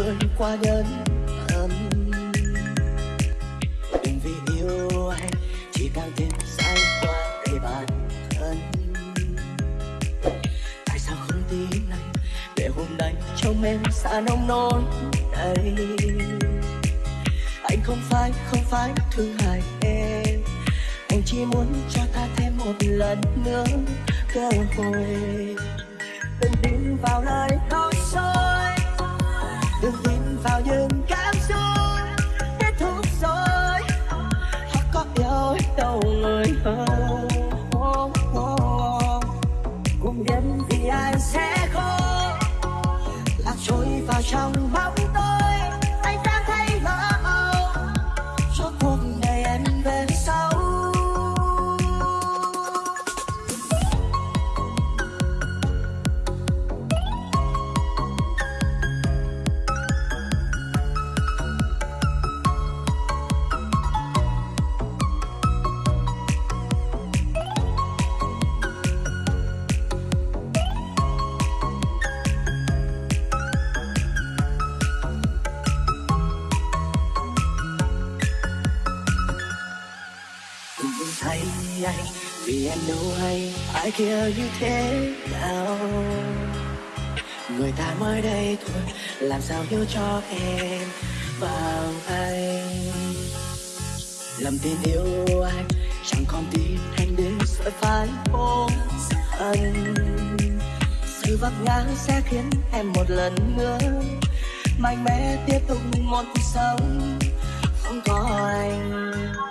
người qua đơn âm đừng vì yêu anh chỉ càng thêm sai qua để bản thân tại sao không tin anh để hôm nay trong em xa nông nỗi đây anh không phải không phải thương hại em anh chỉ muốn cho ta thêm một lần nữa cơ hội vào trong bóng tối. Thay anh vì em đâu hay, ai kia như thế nào? Người ta mới đây thôi, làm sao hiểu cho em vào anh lầm tin yêu anh chẳng còn tin anh đến sợ phải ôm anh sự vấp ngã sẽ khiến em một lần nữa mạnh mẽ tiếp tục một cuộc sống không có anh.